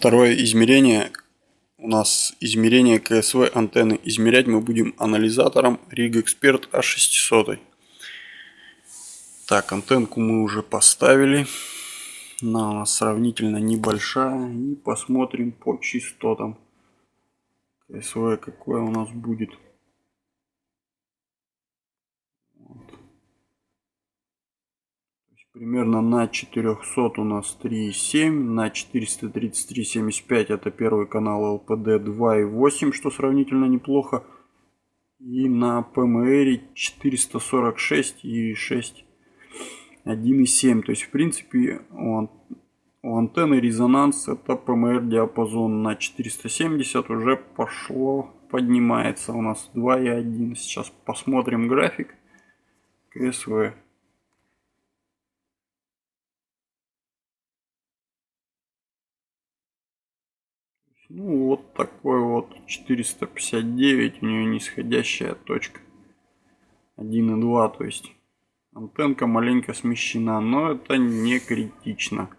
Второе измерение. У нас измерение КСВ антенны. Измерять мы будем анализатором Rig Expert A600. Так, антенку мы уже поставили. Она у нас сравнительно небольшая. И посмотрим по частотам. КСВ какое у нас будет. Примерно на 400 у нас 3,7, на 433,75 это первый канал LPD 2,8, что сравнительно неплохо. И на PMR 446 и 6 1,7. То есть в принципе у, антенны резонанс это PMR диапазон на 470 уже пошло, поднимается у нас 2,1. Сейчас посмотрим график КСВ. Ну вот такой вот 459 у нее нисходящая точка. 1,2 то есть антенка маленько смещена но это не критично